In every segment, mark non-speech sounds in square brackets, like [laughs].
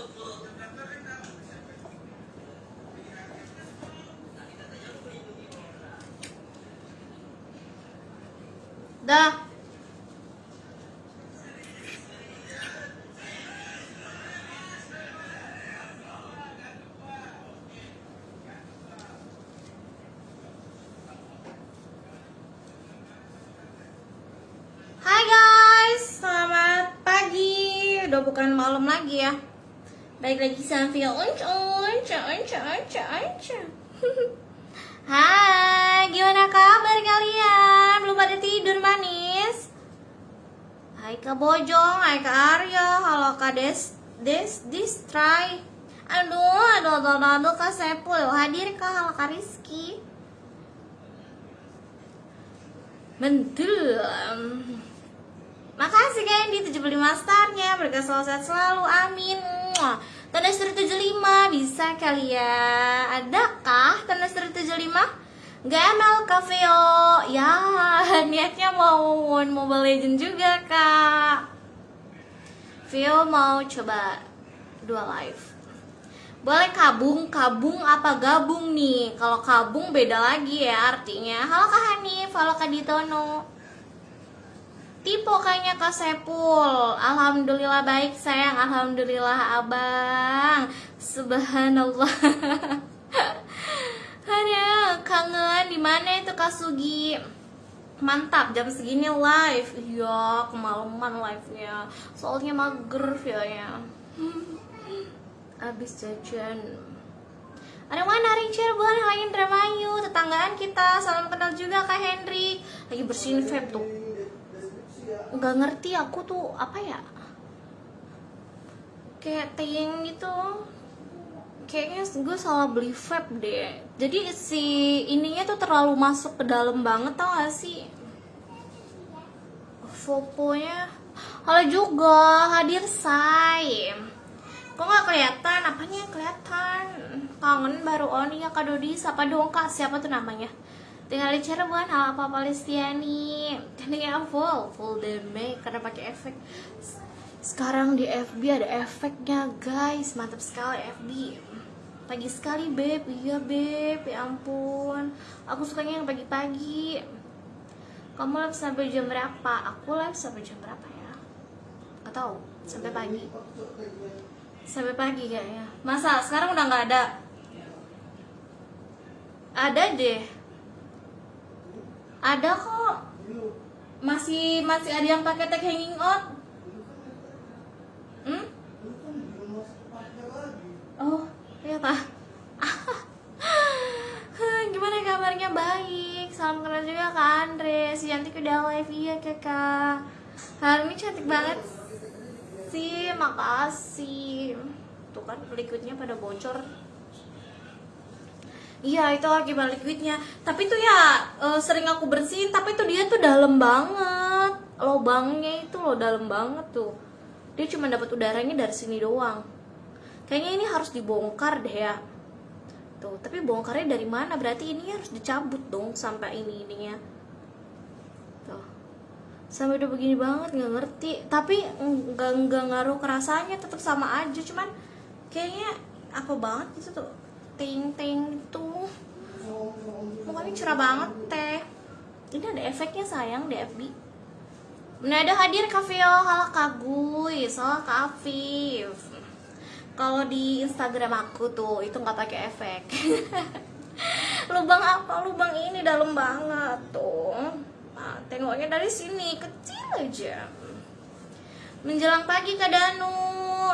Dah. Hai guys, selamat pagi. Udah bukan malam lagi ya. Baik lagi sama Unca, Unca, Unca, Unca, Unca. Hai, gimana kabar kalian? Belum pada tidur manis? Hai Kak Bojong, hai Kak Arya, halo Kak Des, Des, Des, try. Aduh, aduh, aduh, aduh, aduh Kak Sepul, hadir Kak, halo Kak Rizky. Mentul. Makasih Kak Andy 75 starnya Berkah selalu sehat selalu Amin Muah. Tanda seru 75 Bisa kali ya Adakah tanda seru 75? Gak ML Caveo Ya [laughs] niatnya mau main Mobile Legend juga kak Vio mau coba dua live boleh kabung, kabung apa gabung nih? Kalau kabung beda lagi ya artinya. Halo Kak Hanif, halo Kak Ditono. Tipe kayaknya Kak Sepul. Alhamdulillah baik sayang. Alhamdulillah abang. Subhanallah. [laughs] Aduh kangen. Di mana itu Kak Sugi? Mantap jam segini live. Iya kemalaman live nya Soalnya mager ya ya. Abis jajan. Ada mana hari Cirebon, Hai Indramayu, tetanggaan kita, salam kenal juga Kak Hendrik Lagi bersihin vape tuh nggak ngerti aku tuh apa ya? Kayak ting gitu. Kayaknya gue salah beli vape deh. Jadi si ininya tuh terlalu masuk ke dalam banget tau gak sih? Fotonya. Halo juga hadir say kok nggak kelihatan? Apanya kelihatan? Kangen baru on ya kak Dodi. Siapa dong kak? Siapa tuh namanya tinggal di Cirebon hal apa Palestiani tekniknya full full deme karena pakai efek. Sekarang di FB ada efeknya guys. Mantap sekali FB pagi sekali beb. Iya beb. Ya ampun. Aku sukanya yang pagi-pagi. Kamu live sampai jam berapa? Aku live sampai jam berapa ya? Gak tahu. Sampai pagi. Sampai pagi kayaknya. Masa? Sekarang udah nggak ada. Ada deh ada kok. Masih masih ada yang pakai tag hanging out. Hmm? oh iya pak. [laughs] Gimana kabarnya? Baik. Salam kenal juga kak Andre. Si cantik udah live. Iya kakak hari ini cantik banget. Sih makasih. Tuh kan liquidnya pada bocor Iya itu akibat liquidnya Tapi tuh ya e, sering aku bersihin Tapi tuh dia tuh dalam banget. Lobangnya itu loh dalam banget tuh. Dia cuma dapat udaranya dari sini doang. Kayaknya ini harus dibongkar deh ya. Tuh tapi bongkarnya dari mana? Berarti ini harus dicabut dong Sampai ini ininya. Tuh. Sampai udah begini banget nggak ngerti. Tapi nggak nggak ngaruh kerasanya Tetap sama aja. Cuman kayaknya apa banget gitu tuh ting ting tuh mukanya cerah banget teh. Ini ada efeknya sayang di FB Nah ada hadir Kavio, halo Kagui, Kak Afif. Kalau di Instagram aku tuh, itu nggak pakai efek. [laughs] Lubang apa? Lubang ini dalam banget tuh. Nah, Tengoknya dari sini, kecil aja. Menjelang pagi Kak Danu.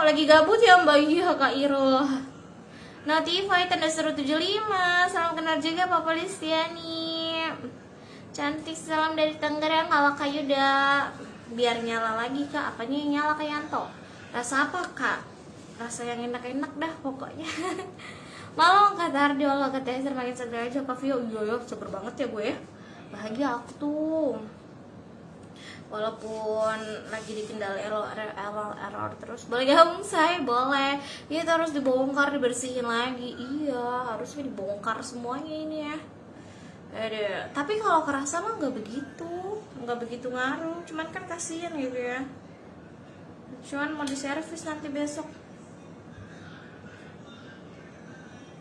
Lagi gabut ya Mbak? Iya Kak Iro Notify tanda seru 75 Salam kenal juga Papa Listiani. Cantik salam dari Tangerang Halo Kak Yuda Biar nyala lagi kak. Apanya yang nyala Kak Yanto? Rasa apa kak? Rasa yang enak-enak dah pokoknya. [laughs] Malam kata Ardi Allah kata Esther makin seger aja Kak Vio. Iya ya seger banget ya gue Bahagia aku tuh walaupun lagi dikendali error, error, error terus. Boleh gabung saya boleh. Itu harus dibongkar dibersihin lagi. Iya harusnya dibongkar semuanya ini ya. Ada. tapi kalau kerasa mah nggak begitu. Nggak begitu ngaruh. Cuman kan kasihan gitu ya. Cuman mau diservis nanti besok.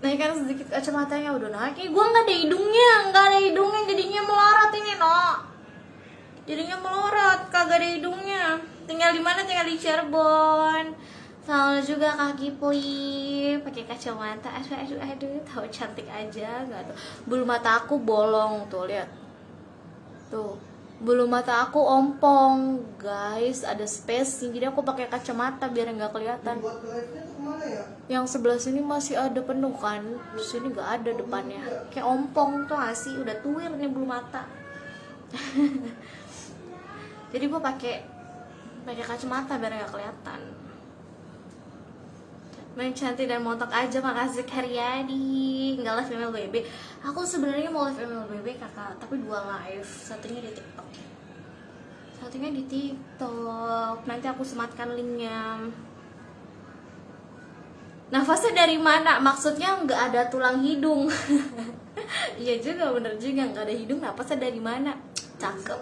Naikkan sedikit kacamatanya. Udah naik gue nggak ada hidungnya. Nggak ada hidungnya. Jadinya melorot ini no jadinya melorot kagak ada hidungnya. Tinggal di mana? Tinggal di Cirebon. Selalu juga kaki pui pakai kacamata. Aduh aduh aduh. Tahu cantik aja nggak tuh bulu mata aku bolong tuh lihat. Tuh. Bulu mata aku ompong. Guys ada space jadi aku pakai kacamata biar nggak kelihatan. Ya? yang sebelah sini masih ada penuh kan? Sini nggak ada depannya. Kayak ompong tuh nggak sih? Udah tuir nih bulu mata [laughs] jadi gue pakai pakai kacamata biar nggak kelihatan main cantik dan montok aja makasih Karyadi nggak live MLBB aku sebenarnya mau live MLBB kakak tapi dua live satunya di TikTok satunya di TikTok nanti aku sematkan linknya Nafasnya dari mana? Maksudnya nggak ada tulang hidung. [laughs] Iya juga, bener juga nggak ada hidung. Nafasnya dari mana? Cakep,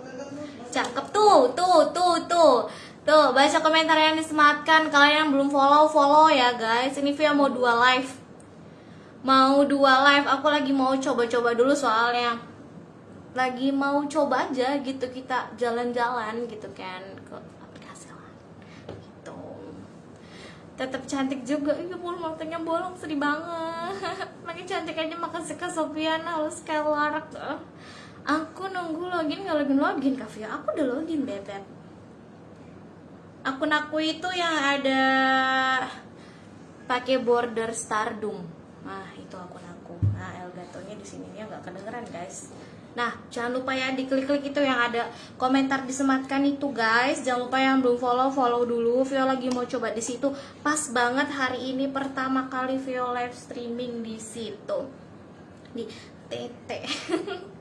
cakep tuh, tuh, tuh, tuh, tuh. Baca komentar yang disematkan. Kalian yang belum follow, follow ya guys. Ini Via mau dua live, mau dua live. Aku lagi mau coba-coba dulu soalnya. Lagi mau coba aja gitu kita jalan-jalan gitu kan ke aplikasi lah. Gitu tetap cantik juga iya bulu matanya bolong sedih banget [laughs] makin cantik aja makasih ke Sofiana halo Skylark aku nunggu login nggak login login Kavia aku udah login bebek akun aku itu yang ada pakai border stardom nah itu akun aku nah Elgatonya di sini nggak kedengeran guys Nah, jangan lupa ya diklik-klik itu yang ada komentar disematkan itu guys. Jangan lupa yang belum follow follow dulu. Vio lagi mau coba di situ. Pas banget hari ini pertama kali Vio live streaming di situ. Di TT. [laughs]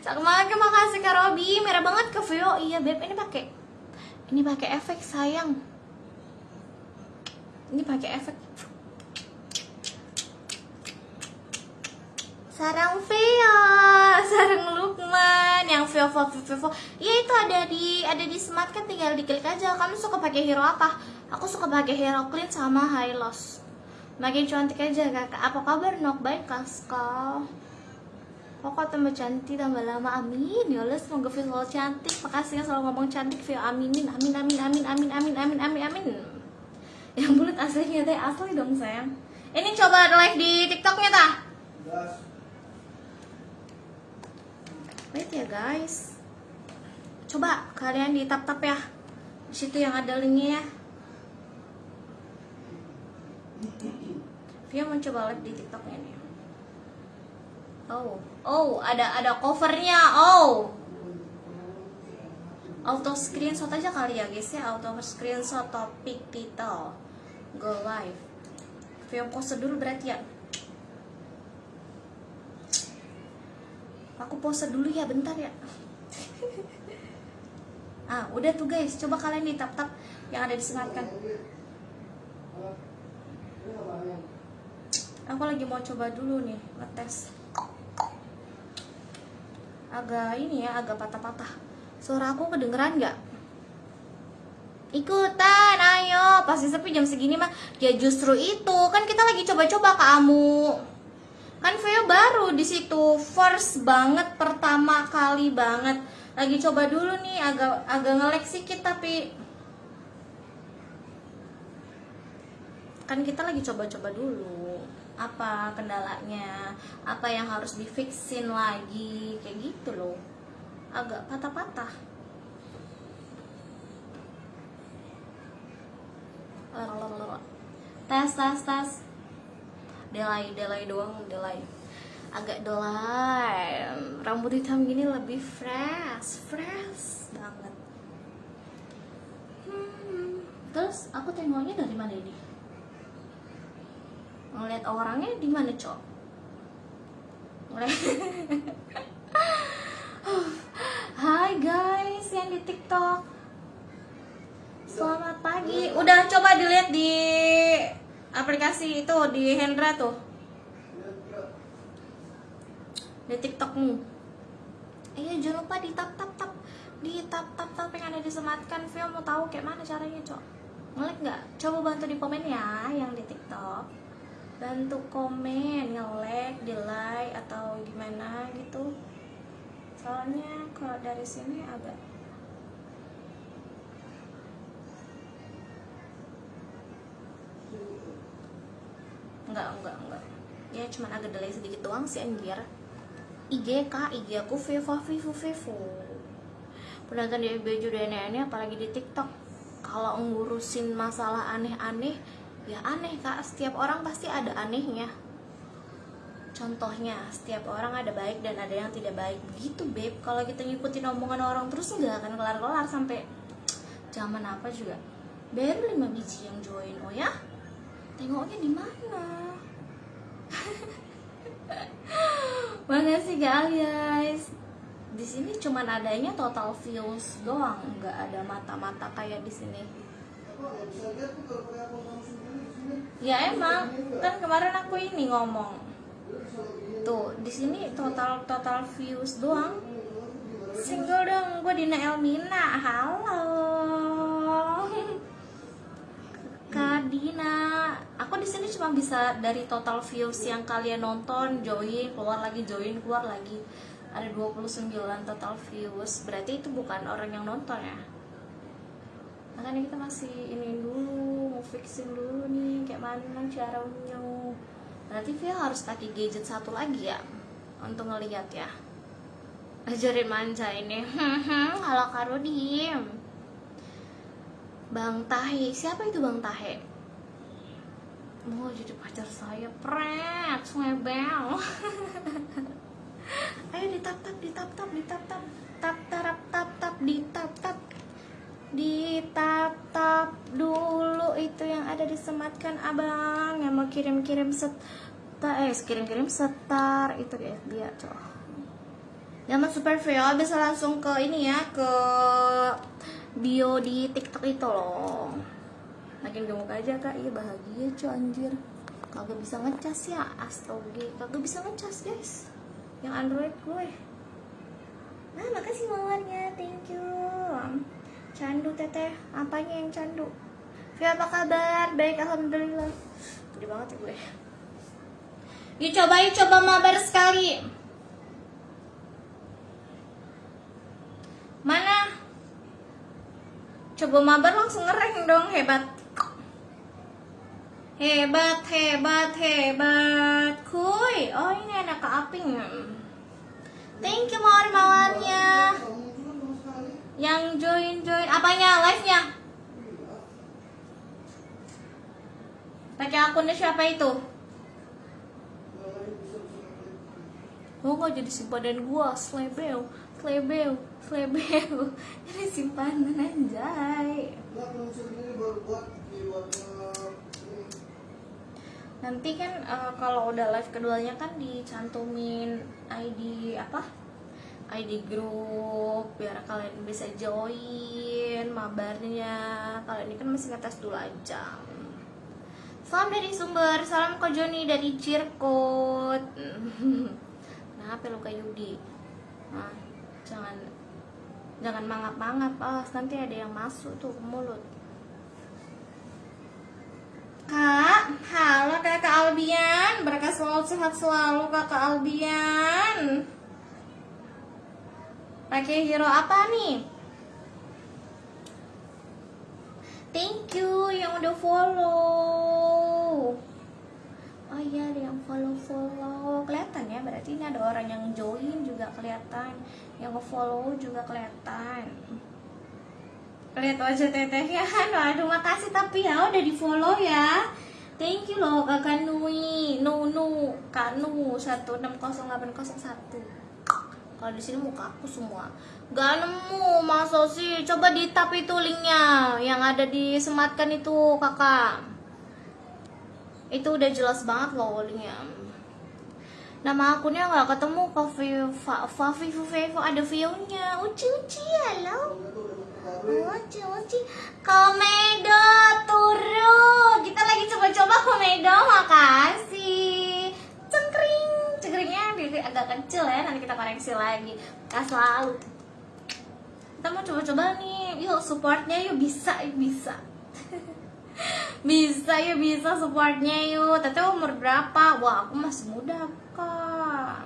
Sama makasih Kak Robi. Merah banget ke Vio. Iya, Beb, ini pakai ini pakai efek sayang. Ini pakai efek Sarang Vio, sarang Lukman, yang Vio Vio Vio Vio. Iya itu ada di ada di smart kan tinggal diklik aja. Kamu suka pakai hero apa? Aku suka pakai hero clean sama high loss. Makin cantik aja kakak. Apa kabar nok baik? Pokok tambah cantik tambah lama amin ya Allah semoga Vio selalu cantik makasih yang selalu ngomong cantik Vio aminin amin amin amin amin amin amin amin amin yang bulat aslinya teh asli dong sayang ini coba live di tiktoknya tah. Wait ya guys. Coba kalian di tap tap ya. Di situ yang ada linknya ya. Via mau coba live di TikToknya nih. Oh, oh ada ada covernya. Oh, auto screenshot aja kali ya guys ya. Auto screenshot topik title. Go live. Via pose dulu berarti ya. Aku pose dulu ya bentar ya. [laughs] ah, udah tuh guys, coba kalian di tap tap yang ada disematkan. Aku lagi mau coba dulu nih, ngetes. Agak ini ya, agak patah-patah. Suara aku kedengeran nggak? Ikutan, ayo. Pasti sepi jam segini mah. Ya justru itu, kan kita lagi coba-coba kamu kan Veo baru di situ first banget pertama kali banget lagi coba dulu nih agak agak ngelek sedikit tapi kan kita lagi coba-coba dulu apa kendalanya? Apa yang harus difixin lagi? Kayak gitu loh. Agak patah-patah. Tes tes tes. Delay delay doang delay. Agak delay rambut hitam gini lebih fresh fresh banget. Hmm. terus aku tengoknya dari mana ini ngeliat orangnya di mana cok? [laughs] Hai guys yang di TikTok. Selamat pagi. Udah coba dilihat di aplikasi itu di Hendra tuh. Di TikTokmu. Iya jangan lupa di tap tap tap. Di tap tap tap yang ada disematkan Vio mau tahu kayak mana caranya cok. Ngelek nggak? Coba bantu di komen ya yang di TikTok bantu komen nge-like di like atau gimana gitu. Soalnya kalau dari sini agak enggak enggak enggak. Ya cuman agak delay sedikit doang sih anjir. IG kak IG aku Viva Vivo Vivo. Penonton di FB juga aneh-aneh apalagi di TikTok. Kalau ngurusin masalah aneh-aneh ya aneh kak. Setiap orang pasti ada anehnya. Contohnya setiap orang ada baik dan ada yang tidak baik. Begitu beb. Kalau kita ngikutin omongan orang terus nggak akan kelar-kelar sampai zaman apa juga? Baru 5 biji yang join. Oh ya? Tengoknya di mana? [laughs] Makasih guys. Di sini cuman adanya total views doang, nggak ada mata-mata kayak di sini. Ya emang, kan kemarin aku ini ngomong. Tuh, di sini total total views doang. Single dong, gue Dina Elmina. Halo. [laughs] Kak Dina, aku di sini cuma bisa dari total views yang kalian nonton, join, keluar lagi, join, keluar lagi. Ada 29 total views. Berarti itu bukan orang yang nonton ya. Makanya kita masih ini dulu, mau fixin dulu nih kayak mana caranya. Berarti Via harus pakai gadget satu lagi ya untuk ngelihat ya. Ajarin manja ini. [laughs] Halo Karodim. Bang Tahe, siapa itu Bang Tahe? Mau jadi pacar saya, pret, bel. [laughs] Ayo ditap tap, ditap tap, ditap tap, tap tarap tap tap, ditap tap, ditap tap dulu itu yang ada disematkan abang yang mau kirim kirim set, eh kirim kirim setar itu dia dia coba. Zaman super Vio bisa langsung ke ini ya ke bio di TikTok itu loh. Makin gemuk aja kak, iya bahagia cuy anjir. Kagak bisa ngecas ya, astoge. Kagak bisa ngecas guys. Yang Android gue. Nah makasih mawarnya, thank you. Candu teteh, apanya yang candu? Via apa kabar? Baik alhamdulillah. Gede banget ya gue. Yuk coba yuk coba mabar sekali. Mana? Coba mabar langsung ngereng dong, hebat. Hebat, hebat, hebat. Kuy. Oh, ini anak Aping. Thank you mawar-mawarnya. Yang join-join apanya? Live-nya? Pakai akunnya siapa itu? Nggak. Oh, kok jadi simpanan gua, slebel, slebel, slebel. [laughs] Ini simpanan anjay. Nggak. Nanti kan eh, kalau udah live keduanya kan dicantumin ID apa? ID grup biar kalian bisa join mabarnya. Kalau ini kan masih ngetes dulu aja. Salam dari sumber, salam ke Joni dari Cirkut. Kenapa [laughs] lu kayak Yudi? Nah, jangan jangan mangap-mangap, ah nanti ada yang masuk tuh ke mulut. Kak, halo kakak Albian Berkah selalu sehat selalu kakak Albian Pakai hero apa nih? Thank you yang udah follow. Oh iya ada yang follow-follow Kelihatan ya berarti ini ada orang yang join juga kelihatan. Yang nge-follow juga kelihatan. Lihat wajah tetehnya. [laughs] Waduh makasih tapi ya udah di follow ya. Thank you loh kakak Nui Nunu kak Nu 160801 kalau di sini muka aku semua gak nemu masa sih coba di tap itu linknya yang ada disematkan itu kakak itu udah jelas banget loh linknya nama akunnya nggak ketemu Fafi Fafi Fafi ada view-nya uci uci halo Uci, uci. Komedo turu. Kita lagi coba-coba komedo, makasih. Cengkring, cengkringnya di- agak kecil ya. Nanti kita koreksi lagi. Kas selalu. Kita mau coba-coba nih. Yuk supportnya yuk bisa, yuk bisa. [laughs] bisa ya bisa supportnya yuk teteh umur berapa wah aku masih muda kak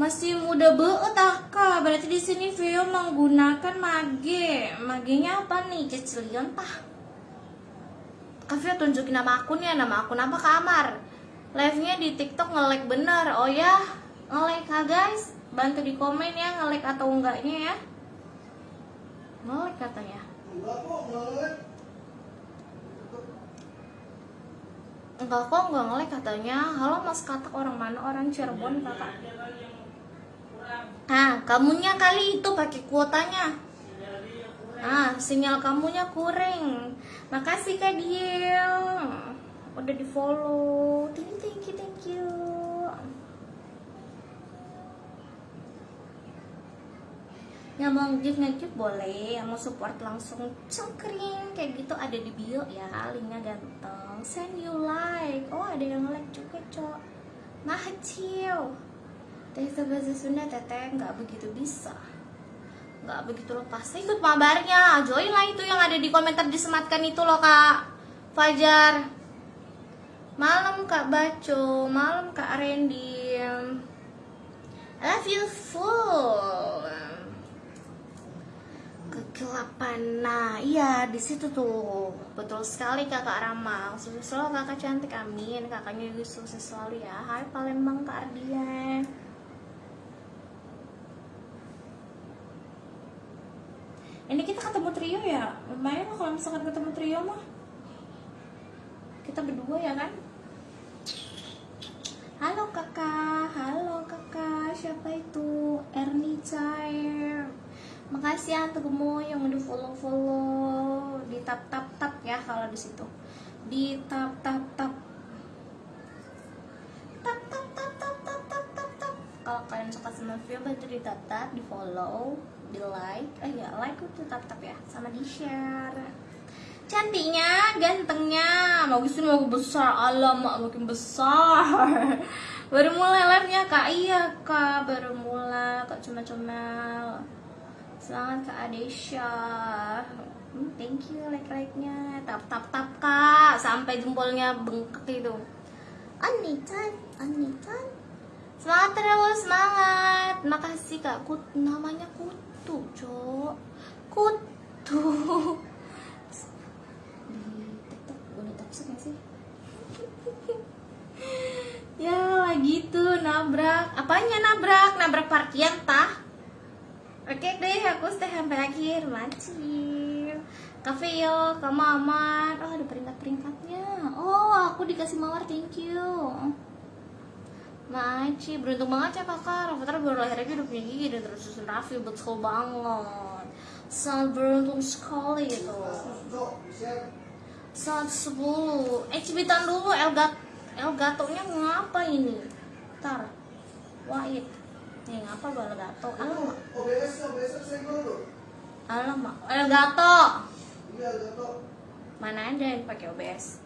masih muda banget ah, kak berarti di sini Vio menggunakan mage magenya apa nih cecilion tah Kak Vio tunjukin nama akunnya nama akun apa kamar live nya di tiktok nge-like bener. Oh ya nge-like ha guys? Bantu di komen ya nge-like atau enggaknya ya. Nge-like katanya. Enggak kok, enggak ngelag. Enggak kok, enggak nge-like katanya. Halo mas katak orang mana? Orang Cirebon kakak. Ah, kamunya kali itu pakai kuotanya. Ah, sinyal kamunya kurang Makasih Kak Diel Udah di follow Thank you, thank you, thank you. Yang mau nge-gift boleh. Yang mau support langsung cengkring. Kayak gitu ada di bio ya. Linknya ganteng. Send you like. Oh ada yang like juga cok. Mahacil Teh bahasa Sunda teteh. Nggak begitu bisa. Nggak begitu lepas. Ikut mabarnya. Join lah itu yang ada di komentar disematkan itu loh kak. Fajar malam kak Baco. Malam kak Randy. I love you full. Kegelapan. Nah iya di situ tuh. Betul sekali kakak Rama. Sukses selalu kakak cantik. Amin. Kakaknya juga sukses selalu ya. Hai Palembang kak Ardian. Ini kita ketemu trio ya? Lumayan kalau misalkan ketemu trio mah. Kita berdua ya kan Halo kakak, halo kakak, siapa itu? Erni Chair. Makasih ya untuk kamu yang udah follow-follow. Di tap-tap-tap ya kalau di situ. Di tap-tap-tap. Kalau kalian suka sama video bantu di tap tap di follow di like. Eh ya like itu tap tap ya sama di share cantiknya gantengnya bagusin mau besar. Alam makin besar. [laughs] Baru mulai live nya kak. Iya kak baru mulai kak cuma comel semangat kak Adesha. Hmm, thank you like like nya tap tap tap kak. Sampai jempolnya bengkak itu. Anitan Anitan semangat terus semangat. Makasih kak. Kut namanya kutu cok. Kutu [laughs] di tiktok toxic gak sih? [laughs] Ya lagi tuh nabrak. Apanya nabrak? Nabrak parkian tah. Oke deh aku stay sampai akhir. Macil yo. Kamu aman. Oh ada peringkat peringkatnya oh aku dikasih mawar thank you. Maci, beruntung banget ya kakak. Rafathar baru lahir aja udah punya gigi dan terus susun Raffi. Betul banget. Sangat beruntung sekali itu Cok, share. Sangat 10 Eh cibitan dulu Elgat Elgatonya ngapa ini? Ntar Wahid Nih ngapa gue Elgato? Alamak OBS, OBS senggol lu. Alamak Elgato Iya, gato. Mana ada yang pakai OBS?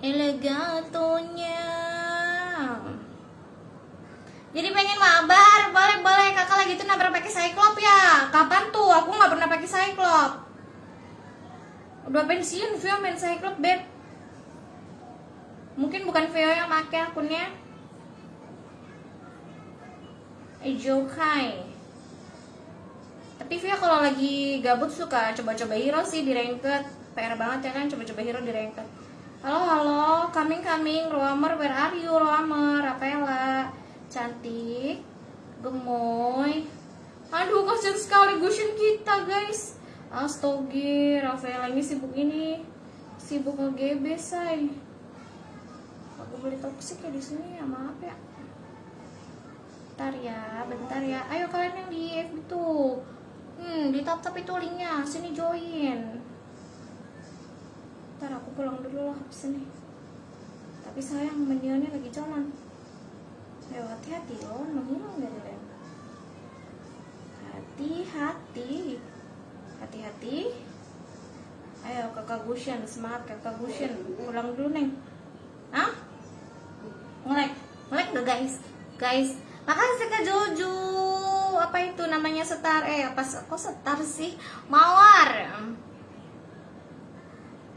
Elegatonya. Jadi pengen mabar, boleh boleh kakak lagi tuh nabrak pakai cyclop ya. Kapan tuh? Aku nggak pernah pakai cyclop. Udah pensiun Vio main cyclop beb. Mungkin bukan Vio yang pakai akunnya. Ejokai. Tapi Via kalau lagi gabut suka coba-coba hero sih di ranked. PR banget ya kan coba-coba hero di ranked. Halo halo, coming coming, Roamer, where are you Roamer, Rapela Cantik, gemoy. Aduh kasihan sekali Gushin kita guys Astoge, Rafaela ini sibuk ini Sibuk nge-GB say Aku beli toxic ya di sini ya maaf ya Bentar ya, bentar ya Ayo kalian yang di FB tuh Hmm, di tap tap itu linknya, sini join. Ntar aku pulang dulu lah habis ini. Tapi sayang menionnya lagi cuman. Ayo hati-hati loh, menghilang dari lem. Hati-hati, hati-hati. Ayo kakak Gushen, semangat kakak Gushen. Pulang dulu neng. Hah? Ngelek, ngelek gak guys? Guys, makasih kak Jojo apa itu namanya setar eh apa kok setar sih mawar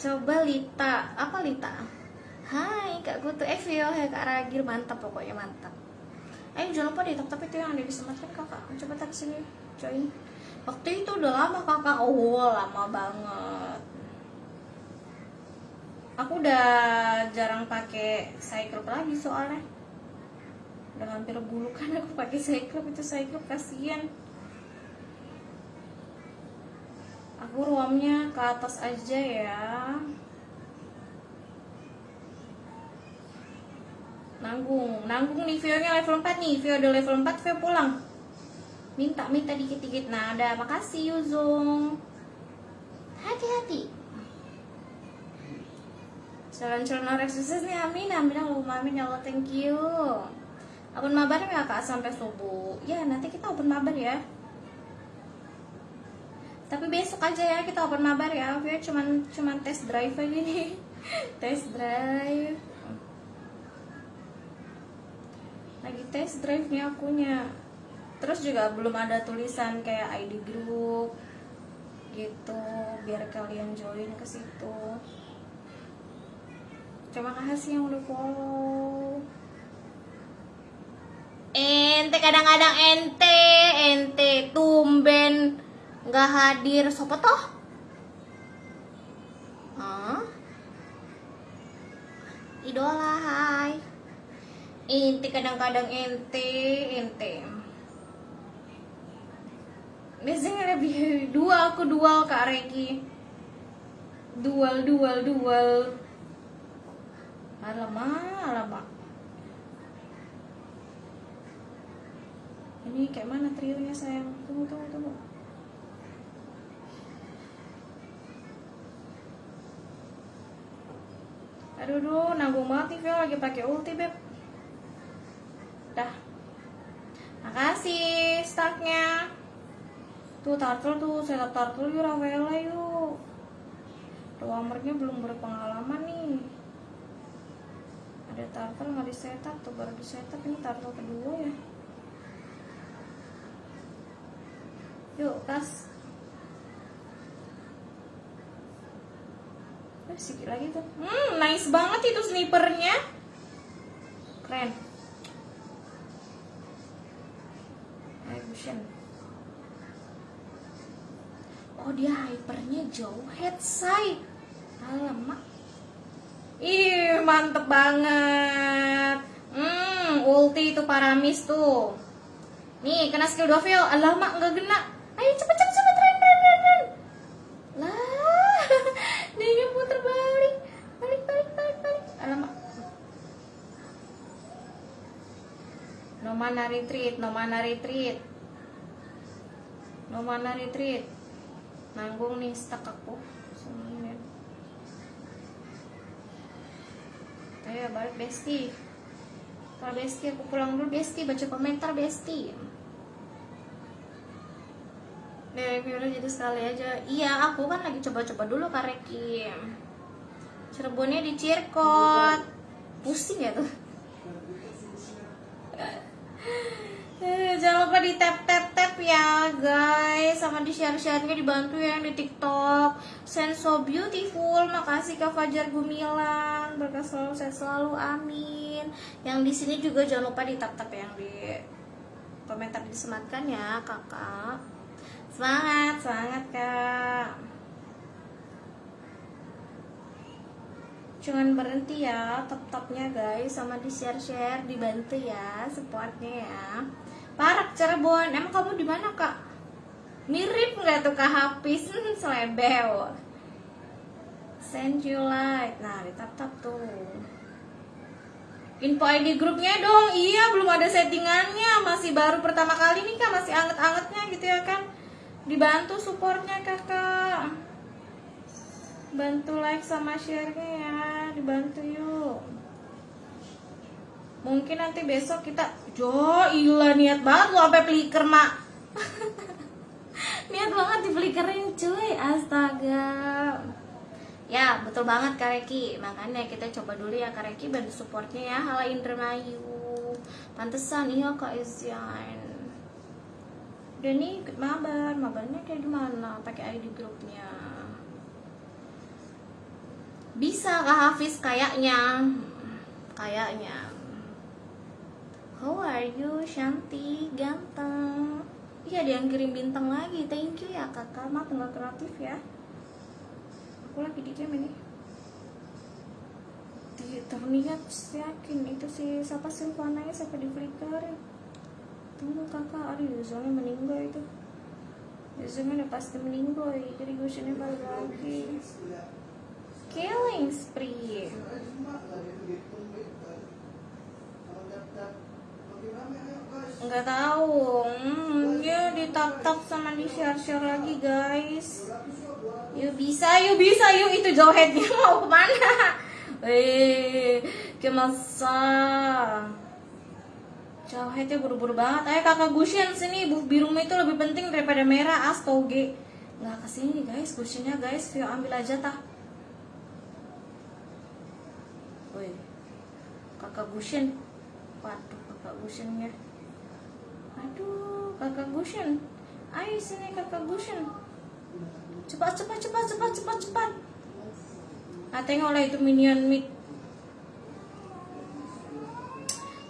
Coba Lita, apa Lita? Hai Kak Gutu, eh Vio, hai Kak Ragil, mantap pokoknya mantap. Ayo jangan lupa deh tap itu yang ada di smartphone kakak. Coba tak sini join. Waktu itu udah lama kakak, oh lama banget. Aku udah jarang pakai cyclop lagi soalnya. Udah hampir bulu kan aku pakai cyclop itu cyclop kasihan. Aku ruamnya ke atas aja ya. Nanggung, nanggung nih Vio-nya level 4 nih. Vio udah level 4, Vio pulang. Minta, minta dikit-dikit. Nah, ada makasih Yuzung. Hati-hati. Calon-calon orang sukses nih, amin, amin, Allahumma amin, ya Allah, thank you. Open mabar ya kak sampai subuh. Ya nanti kita open mabar ya. Tapi besok aja ya kita open mabar ya. Vio cuman cuman test drive aja nih. [laughs] test drive. Lagi test drive nih akunya. Terus juga belum ada tulisan kayak ID group gitu biar kalian join ke situ. Terima kasih yang udah follow. Ente kadang-kadang ente, ente tumben nggak hadir. Sopo toh? Hah? Idola hai. Ente kadang-kadang ente, ente. Biasanya lebih dua aku dual Kak Reki. Dual, dual, dual. Alamak, alamak. Ini kayak mana trionya sayang? Tunggu, tunggu, tunggu. Aduh, duh, nanggung banget nih lagi pakai ulti, Beb. Dah. Makasih startnya. Tuh, turtle tuh, setup turtle yuk, Ravela yuk. Roamernya belum berpengalaman nih. Ada turtle nggak di setup tuh, baru di setup ini turtle kedua ya. Yuk, kas. Eh, sedikit lagi tuh. Hmm, nice banget itu snipernya. Keren. Evolution. Dia hypernya jauh head side. Alamak. Ih, mantep banget. Hmm, ulti itu paramis tuh. Nih, kena skill 2 Vio. Alamak, nggak kena. Ayo cepet cepet cepet tren tren tren tren. Lah, [laughs] dia puter balik. Balik balik balik balik. Alamak. No mana retreat, no mana retreat. No mana retreat. Nanggung nih stuck aku. Semuanya. Ayo balik Besti. Kalau Besti aku pulang dulu Besti baca komentar Besti. Udah jadi sekali aja. Iya, aku kan lagi coba-coba dulu Kak Reki. Cirebonnya di Cirkot. Pusing ya tuh. [laughs] Eh, Jangan lupa di tap tap tap ya guys. Sama di share share nya dibantu ya yang di tiktok. Send so beautiful. Makasih Kak Fajar Gumilang. Berkah selalu sehat selalu. Amin. Yang di sini juga jangan lupa di tap tap yang di komentar disematkan ya kakak. Semangat, semangat kak. Jangan berhenti ya top-topnya guys. Sama di share-share, dibantu ya Supportnya ya Parak Cirebon, emang kamu di mana kak? Mirip nggak tuh kak? Hafiz? Hmm, selebel. Send you light. Nah, di tap-tap tuh. Info ID grupnya dong. Iya, belum ada settingannya. Masih baru pertama kali nih kak. Masih anget-angetnya gitu ya kan? Dibantu supportnya kakak. Bantu like sama share-nya ya. Dibantu yuk Mungkin nanti besok kita Jo, iya niat banget lo sampai flicker mak. [laughs] Niat banget di flickerin cuy. Astaga. Ya betul banget Kak Reki. Makanya kita coba dulu ya Kak Reki Bantu supportnya ya. Halo Indramayu. Pantesan iya Kak Ezian Udah nih ikut mabar. Mabarnya kayak gimana Pakai ID grupnya. Bisa Kak Hafiz kayaknya. Kayaknya. How are you, Shanti? Ganteng. Iya, dia yang kirim bintang lagi. Thank you ya, Kakak. Maaf kreatif ya. Aku lagi di game ini. Terlihat yakin itu si siapa sih warnanya siapa di flicker tunggu kakak aduh Yuzongnya meninggal itu Yuzongnya udah pasti meninggal jadi gue sini balik lagi killing spree nggak tahu hmm, dia ditap tap sama di share share lagi guys yuk bisa yuk bisa yuk itu johetnya [laughs] mau ke mana eh kemasa Jauhetnya buru-buru banget. Ayo kakak Gushen sini, buff biru itu lebih penting daripada merah astoge. Nggak ke sini guys, Gushennya guys, Vio ambil aja tah. Woi, kakak Gushen. Waduh, kakak Gushennya. Aduh, kakak Gushen. Ayo sini kakak Gushen. Cepat, cepat, cepat, cepat, cepat, cepat. Nah, tengoklah itu minion mid.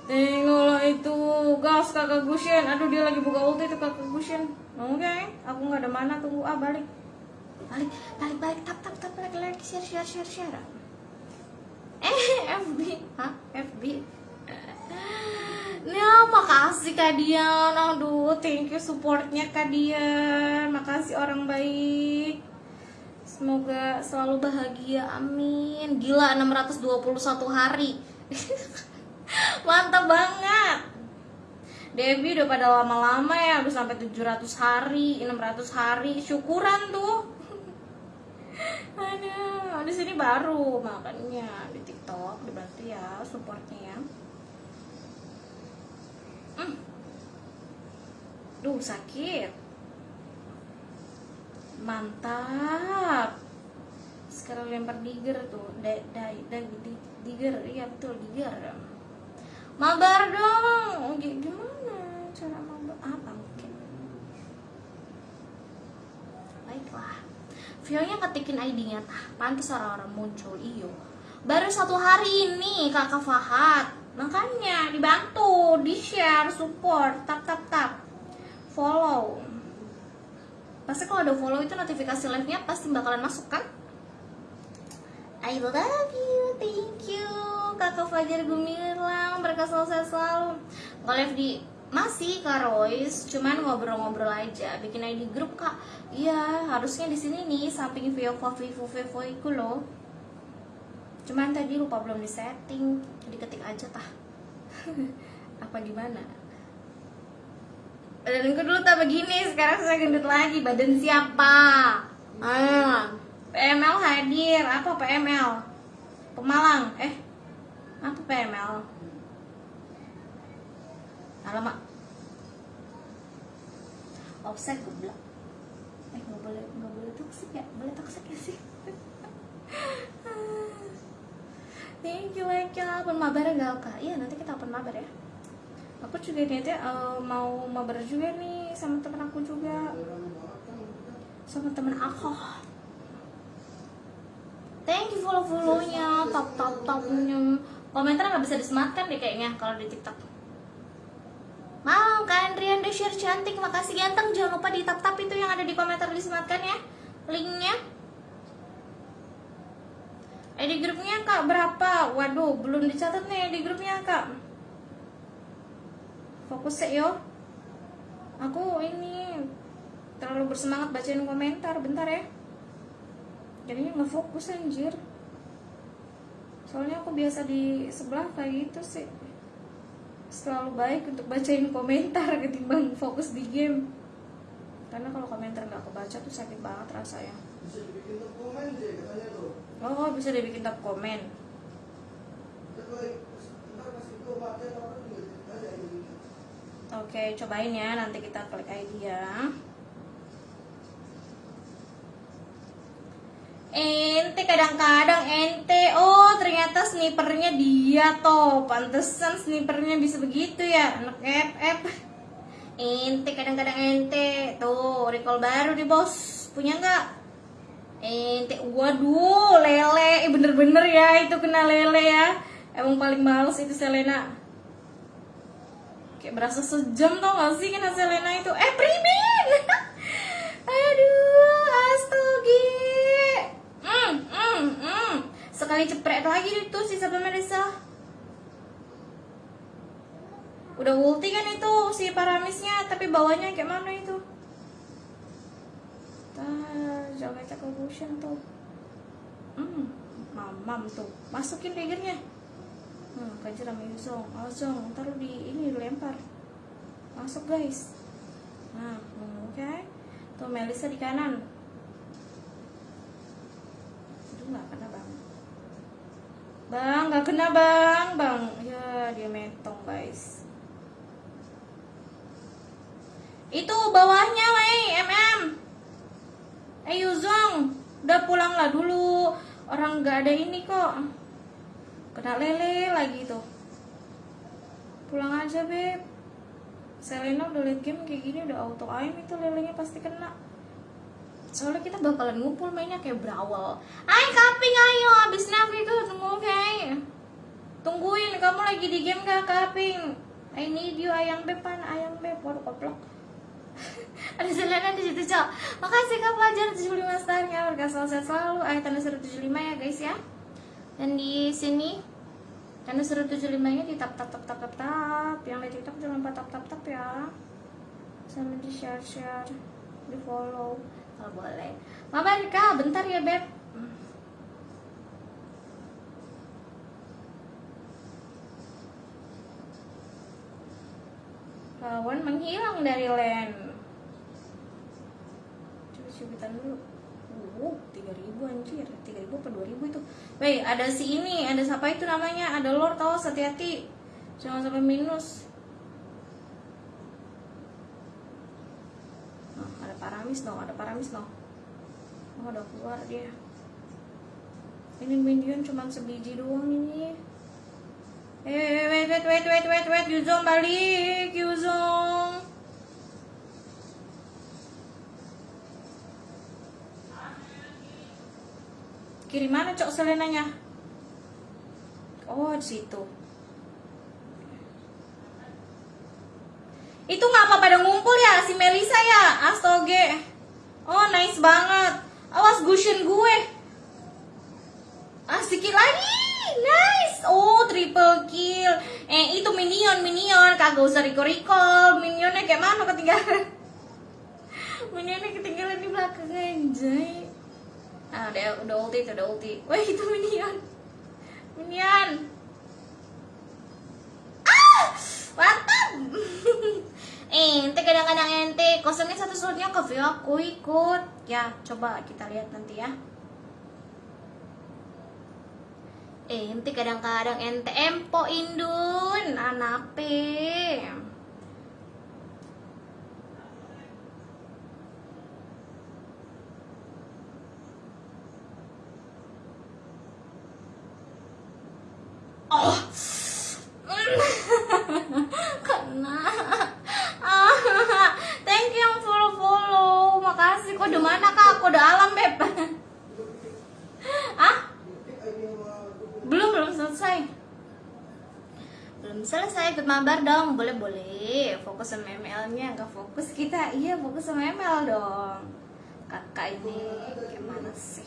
Tengoklah itu gas kakak Gushen. Aduh dia lagi buka ulti itu kakak Gushen. Oke, aku nggak ada mana tunggu ah balik. Balik, balik, balik, tap, tap, tap, like, like, share, share, share, share. Eh, [laughs] FB, hah? FB. Nah, makasih Kak Dian. Aduh, thank you supportnya Kak Dian. Makasih orang baik. Semoga selalu bahagia. Amin. Gila 621 hari. [laughs] Mantap banget. Debbie udah pada lama-lama ya, udah sampai 700 hari, 600 hari, syukuran tuh. [laughs] Aduh, di sini baru makanya di TikTok dibantu ya supportnya ya. Hmm. Duh sakit. Mantap. Sekarang lempar digger tuh, da, da, di, digger, iya betul digger. Mabar dong, G- gimana cara mabar? Apa mungkin? Baiklah. Vio-nya ketikin ID-nya tah, pantas orang-orang muncul iyo. Baru satu hari ini kakak Fahad, makanya dibantu, di share, support, tap tap tap, follow. Pasti kalau ada follow itu notifikasi live-nya pasti bakalan masuk kan? I love you, thank you. Kakak Fajar Gumilang Mereka selalu selalu. Nge-live di masih Kak Royce Cuman ngobrol-ngobrol aja Bikin ID grup Kak. Iya harusnya di sini nih Samping Vivo Vivo Vivo itu loh Cuman tadi lupa belum di setting Jadi ketik aja tah [laughs] Apa gimana Badanku dulu tak begini Sekarang saya gendut lagi Badan siapa? Ah PML hadir. Apa PML? Pemalang. Eh. Apa PML? Alamak. Offset goblok. Eh, nggak boleh nggak boleh toxic ya? Boleh toxic ya sih? [laughs] Thank you, ya. Open mabar enggak, Kak? Iya, nanti kita open mabar ya. Aku juga niatnya eh, mau mabar juga nih sama temen aku juga. Sama temen aku. Thank you follow follownya, top top topnya. Komentar nggak bisa disematkan deh kayaknya kalau di TikTok. Mau Kak Andrian udah share cantik, makasih ganteng. Jangan lupa di tap tap itu yang ada di komentar disematkan ya, linknya. Eh di grupnya kak berapa? Waduh, belum dicatat nih di grupnya kak. Fokus sih yo. Aku ini terlalu bersemangat bacain komentar, bentar ya jadinya nggak fokus anjir soalnya aku biasa di sebelah kayak gitu sih selalu baik untuk bacain komentar ketimbang fokus di game karena kalau komentar nggak kebaca tuh sakit banget rasanya Bisa dibikin tuh komen sih katanya. Oh bisa dibikin tab komen oke cobain ya nanti kita klik ID ya. Ente kadang-kadang ente. Oh ternyata snipernya dia toh. Pantesan snipernya bisa begitu ya anak FF ente kadang-kadang ente. Tuh recall baru di bos. Punya nggak ente waduh lele. Eh, bener-bener ya itu kena lele ya. Emang paling males itu Selena. Kayak berasa sejam tau gak sih kena Selena itu? Eh primin! [laughs] Aduh astogi mm, mm, mm. sekali cepret lagi itu si Sabda Melisa udah ulti kan itu si Paramisnya. Tapi bawahnya kayak mana itu Jangan cek motion tuh. Hmm mamam tuh. Masukin triggernya hmm kajar sama Yuzong Ozong taruh di ini dilempar. Masuk guys. Nah hmm, oke. Tuh Melisa di kanan. Itu nggak kena bang. Bang nggak kena bang. Bang. Ya dia metong guys. Itu bawahnya wei. Mm eh Yuzong udah pulang lah dulu. Orang nggak ada ini kok. Kena lele lagi tuh. Pulang aja beb. Selena udah liat game kayak gini udah auto aim itu lelenya pasti kena. Soalnya kita bakalan ngumpul mainnya kayak brawl ayo kaping ayo. Abis navi tuh tunggu oke tungguin kamu lagi di game gak kaping? I need you ayang beb pan ayang beb? Waduh koplok [laughs] ada Selena di situ cok. Makasih kak pelajar 75 starnya berkah selalu sehat selalu. Ayat tanda seru 75 ya guys ya. Dan di sini tanda seru 75 nya di tap tap tap tap. Tap tap yang di tiktok jangan lupa tap tap tap ya. Sama di share share di follow. Kalau boleh. Mama Rika bentar ya beb Lawan menghilang dari land. Coba cubitan dulu. Uh, 3000 anjir. 3000 apa 2000 itu? Weh, ada si ini Ada siapa itu namanya? Ada lord tau, hati-hati Jangan sampai minus. Nah, ada paramis dong, ada paramis dong. Oh, udah keluar dia. Ini minion cuma sebiji doang ini Eh, wait, wait, wait, wait, wait, wait, Yuzong balik, Yuzong. Kiri mana cok selenanya? Oh, di situ. Itu ngapa pada ngumpul ya si Melisa ya? Astoge. Oh, nice banget. Awas Gushin gue. Asik lagi. Nice. Oh, triple kill. Eh, itu minion, minion. Kagak usah recall-recall. Minionnya kayak mana ketinggalan? [laughs] minionnya ketinggalan di belakang anjay. Ah, udah, udah ulti, udah ulti. Wah, [laughs] itu minion. Minion. Ah! Mantap. [laughs] ente kadang-kadang ente kosongnya satu slotnya ke view aku ikut. Ya, coba kita lihat nanti ya. Ente kadang-kadang ente empo indun anape. Oh. [laughs] Kena. Ah, thank you yang follow follow makasih kode mana kak? Kode alam beb ah belum belum selesai belum selesai ikut mabar dong. Boleh boleh. Fokus sama ML nya nggak fokus kita. Iya fokus sama ML dong. Kakak ini gimana sih?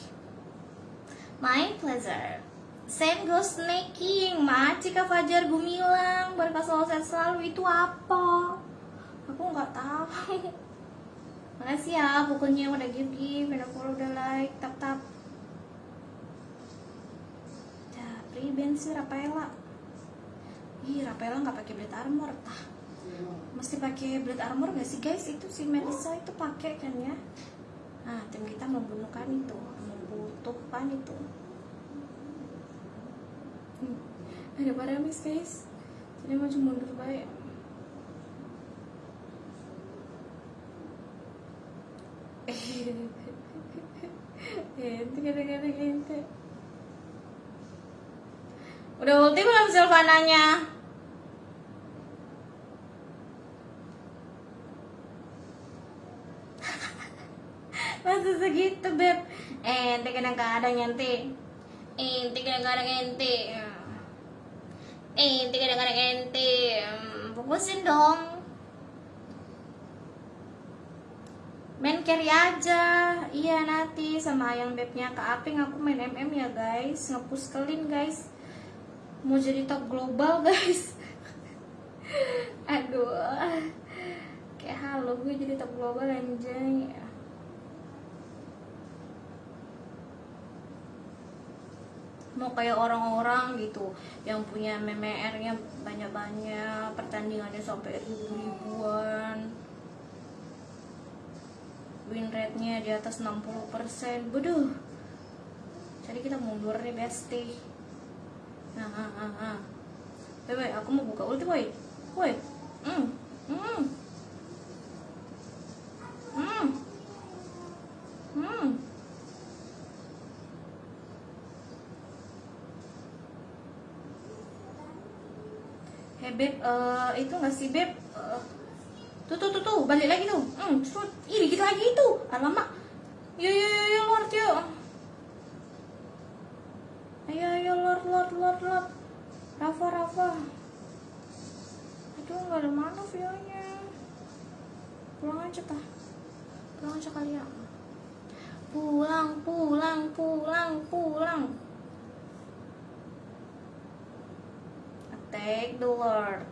My pleasure. Same goes snaking Maci Kak Fajar Gumilang. Berkah sehat selalu Itu apa? Aku nggak tahu. [laughs] Makasih ya pokoknya udah give give Udah follow, udah like, tap tap Riben sih Rafaela Ih Rafaela nggak pakai blade armor tah. Mesti pakai blade armor gak sih guys? Itu si Melissa itu pakai kan ya? Nah tim kita membunuhkan itu membutuhkan itu. Hmm, ada paramis guys. Jadi maju mundur baik. [laughs] Ente kadang-kadang ente Udah ulti belum Silvananya? Masa segitu beb. Ente kadang-kadang ente ente kadang-kadang ente ente kadang-kadang ente Hmm, fokusin dong. Main carry aja. Iya nanti sama ayang bebnya ke Aping. Aku main MM ya guys. Ngepush clean guys. Mau jadi top global [laughs] guys. Aduh. Kayak halo gue jadi top global anjay mau kayak orang-orang gitu yang punya MMR-nya banyak-banyak pertandingannya sampai ribu-ribuan. Win rate-nya di atas 60% Bodoh jadi kita mundur nih bestie. Nah ah ah ah. Aku mau buka ulti woi. Woi hmm hmm. Hmm hmm Hey beb, eh, itu nggak sih beb? Eh, tuh tuh tuh balik lagi tuh. Hmm, shoot. Ih, dikit lagi itu. Alamak. Yo yo yo yo Lord yo. Ayo ayo Lord Lord Lord Lord. Rafa Rafa. Aduh nggak ada mana videonya. Pulang aja tah. Pulang aja kali ya. Pulang pulang pulang pulang. Take the Lord.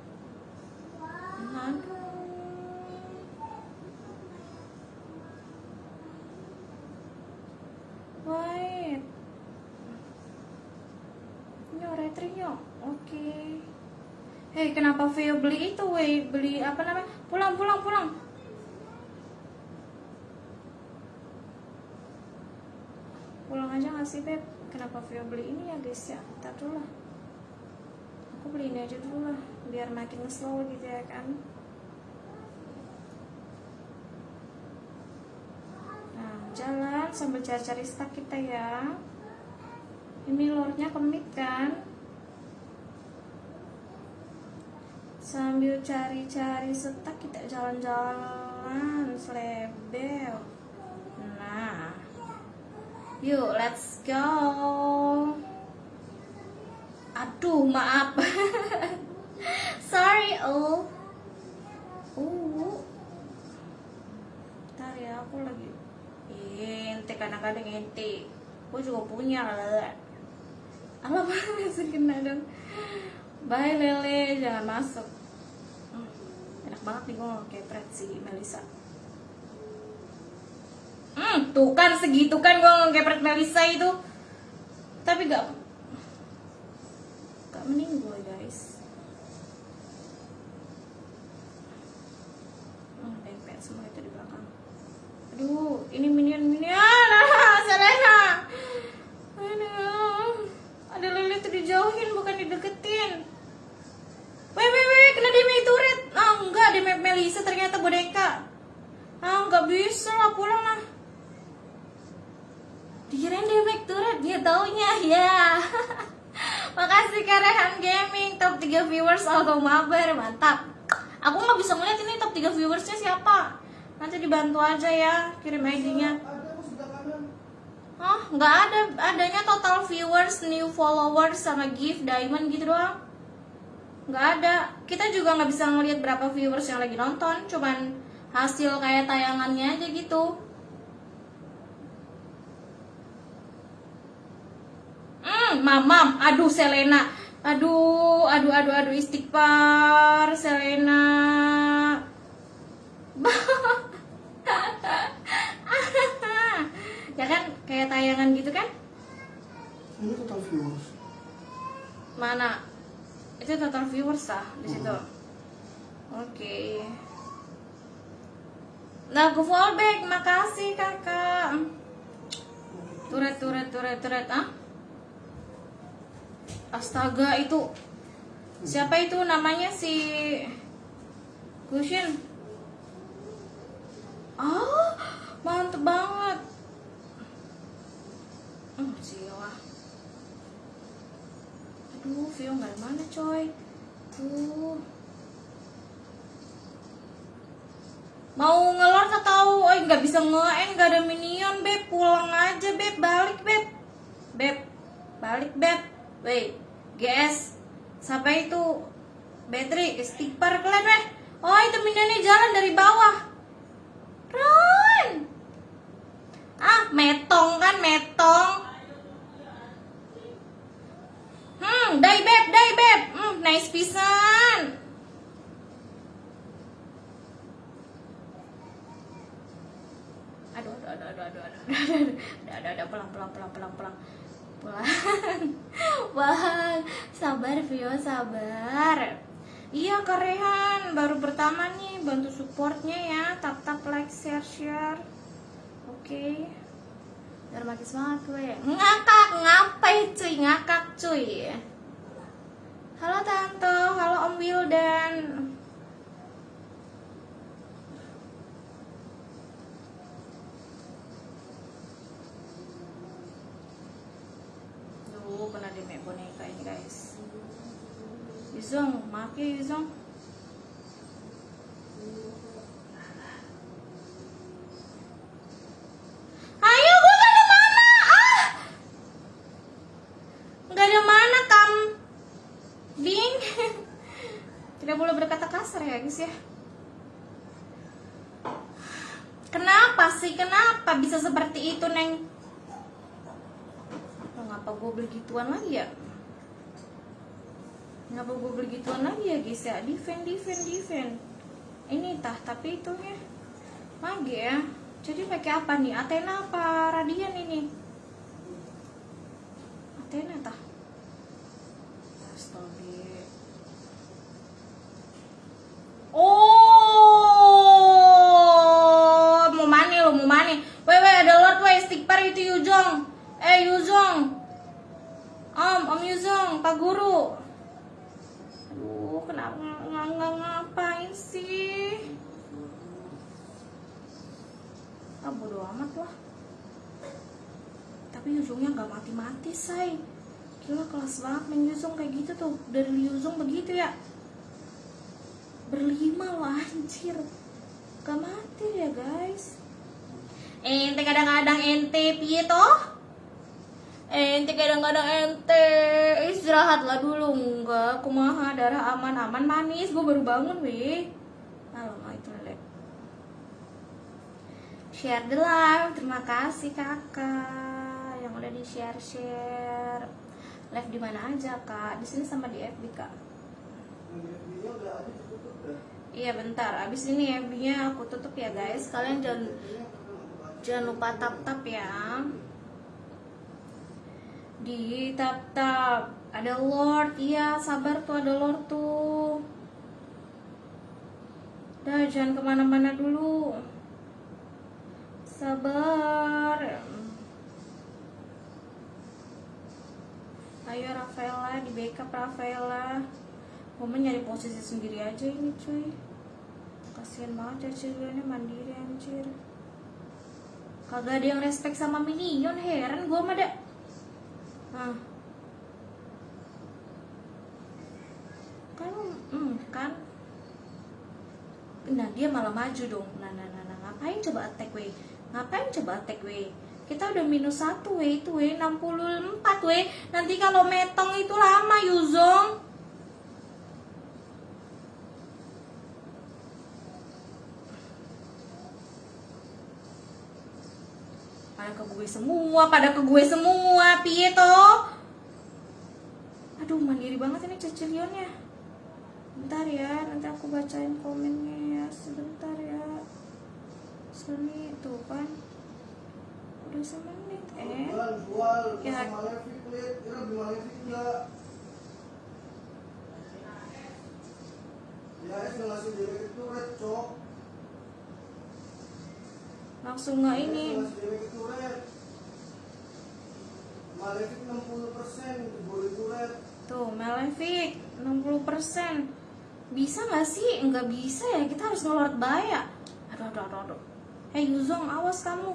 Wait. Nyo, retri nyo. Oke. Hei, kenapa Vio beli itu, weh? Beli apa namanya? Pulang, pulang, pulang. Pulang aja nggak sih, Beb? Kenapa Vio beli ini ya, guys ya? Ntar dulu lah. Aku beli ini aja dulu lah, biar makin slow gitu ya kan. Nah, jalan sambil cari-cari stak kita ya. Ini lordnya kemit kan? Sambil cari-cari stak kita jalan-jalan selebel. Nah, yuk let's go. Aduh, maaf. [laughs] Sorry, oh. Uh. Ntar ya, aku lagi ente kadang-kadang ente. Gue juga punya lah. Alamak, [laughs] masih kena dong. Bye Lele, jangan masuk. Hmm, enak banget nih gue ngekepret si Melisa. Hmm, tuh kan segitu kan gue ngekepret Melisa itu. Tapi gak gue guys. Hmm, dempet semua itu di belakang. Aduh, ini minion minion. [laughs] Ah, Selena. Aduh. Ada lele tuh dijauhin bukan dideketin. Weh, weh, weh, kena damage turret. Ah, enggak, damage Melisa ternyata boneka. Ah, enggak bisa lah, pulang lah. Dikirain damage turret, dia taunya ya. [laughs] Makasih Karehan Gaming, top 3 viewers auto mabar, mantap. Aku nggak bisa ngeliat ini top 3 viewersnya siapa. Nanti dibantu aja ya, kirim ID-nya. Hah? Nggak ada, adanya total viewers, new followers, sama gift, diamond gitu doang Nggak ada Kita juga nggak bisa ngeliat berapa viewers yang lagi nonton Cuman hasil kayak tayangannya aja gitu Hmm, mamam, aduh Selena. Aduh, aduh, aduh, aduh, istighfar Selena. [laughs] Ya kan kayak tayangan gitu kan? Ini total viewers. mana? Itu total viewers ah di situ. Oke. Lagu fallback. Makasih kakak. Turet turet turet turet ah astaga itu siapa itu namanya si Gushin? Oh mantep banget. Hmm, siwa. Aduh, Vio nggak mana coy. Tuh. Mau ngelor atau eh nggak bisa nge nggak ada minion beb. Pulang aja beb. Balik beb. Beb. Balik beb. Wait GS siapa itu battery istighfar kalian weh oh itu minionnya jalan dari bawah run ah metong kan metong hmm dai beb dai beb hmm nice pisan aduh aduh aduh aduh aduh aduh aduh aduh aduh aduh pulang pulang pulang pulang pulang pulang [laughs] bang sabar Vio sabar. Iya kerehan baru pertama nih bantu supportnya ya. Tap tap like share share oke. Biar makin semangat gue ngakak ngapai cuy? Ngakak cuy. Halo tante halo om Wildan Duh, pernah di make boneka ini guys. Yuzong, maaf ya Yuzong. Ayo, gue gak ada mana. Ah! Gak ada mana, kam. Bing. Tidak boleh berkata kasar ya, guys ya. Kenapa sih? Kenapa bisa seperti itu, Neng? Oh, ngapa gue beli gituan lagi ya? Ngapa gue beli gituan lagi ya guys ya? Defend, defend, defend. Ini tah, tapi itunya mage ya. Jadi pakai apa nih? Athena apa Radian ini? Athena tah. Astaga. Oh, mau mani lo, mau mani. Weh, weh, ada Lord, weh, stickper itu Yuzong. Eh, Yuzong. Om, Om Yuzong, Pak Guru. Aduh, kenapa nggak nggak ngapain sih? Ah, bodo amat lah. Tapi Yuzongnya nggak mati-mati, say. Gila kelas banget main kayak gitu tuh. Dari Yuzong begitu ya. Berlima loh anjir. Gak mati ya guys. Ente kadang-kadang ente piye toh? Ente kadang-kadang ente istirahatlah dulu enggak kumaha darah aman-aman manis gue baru bangun weh alamak itu lelek share the live. Terima kasih kakak yang udah di share share live di mana aja kak? Di sini sama di FB kak. Iya bentar. Abis ini FB nya aku tutup ya guys. Kalian jangan jangan lupa tap tap ya. Di tap tap ada Lord. Iya sabar tuh ada Lord tuh. Dah jangan ke mana-mana dulu sabar ayo Rafaela di backup Rafaela Mama nyari posisi sendiri aja ini cuy kasian banget ya ceweknya mandiri anjir kagak ada yang respect sama minion heran gue mah dah Nah. Kan, hmm, kan. Nah, dia malah maju dong. Nah, nah, nah, nah. ngapain coba attack we? Ngapain coba attack we? Kita udah minus satu we, itu we, 64 we. Nanti kalau metong itu lama, Yuzong. pada ke gue semua pada ke gue semua piye toh aduh mandiri banget ini cecilionnya bentar ya nanti aku bacain komennya ya sebentar ya suami itu kan udah semenit eh? Ya. langsung nggak ini? Malefik 60% boleh Tuh, Malefic 60% Bisa nggak sih? Nggak bisa ya, kita harus ngeluar bayar Aduh, aduh, aduh, aduh. Hei Yuzong, awas kamu.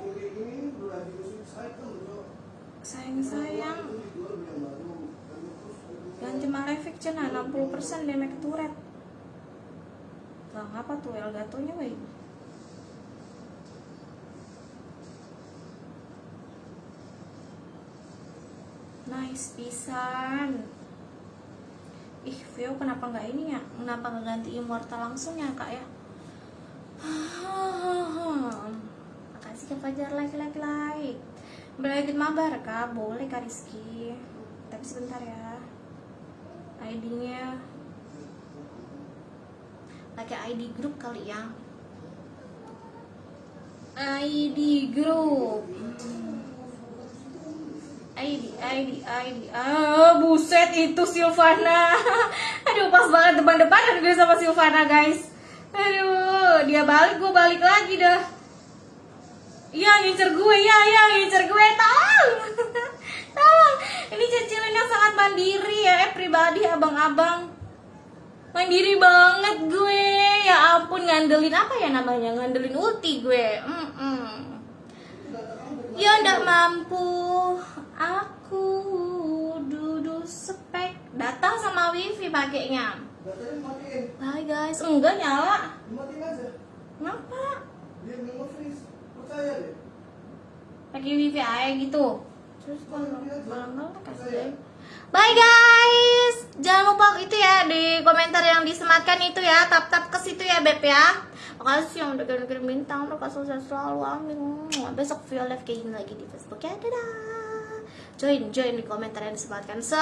Sayang-sayang. Dan cuma Levik cena 60% damage turret. Lah ngapa tuh Elgatonya wey? Nice pisan. Ih, Vio kenapa nggak ini ya? Kenapa nggak ganti immortal langsung ya kak ya? Makasih Kak Fajar like like like. Berlagit mabar kak, boleh kak Rizky. Tapi sebentar ya. ID-nya pakai ID grup kali ya. ID grup. ID, ID, ID. Ah, buset itu Silvana. [laughs] Aduh, pas banget depan-depanan gue sama Silvana, guys. Aduh, dia balik, gue balik lagi dah. Iya, ngincer gue, ya, ya, ngincer gue. Tolong. [laughs] Tolong. Ini cecilin yang sangat mandiri ya, eh, pribadi abang-abang. Mandiri banget gue. Ya ampun, ngandelin apa ya namanya? Ngandelin ulti gue. Mm-mm. Ya ndak mampu Aku duduk spek Datang sama wifi pakainya Matiin. Bye guys Enggak nyala Dimatiin aja. Kenapa? Dia freeze. Percaya deh. Pakai wifi aja gitu Terus kalau kalau kasih. Bye guys Jangan lupa itu ya Di komentar yang disematkan itu ya Tap-tap ke situ ya Beb ya Makasih yang udah kirim-kirim bintang Mereka sukses selalu Amin Besok Vio live kayak gini lagi di Facebook ya Dadah Join, join di komentar yang disematkan So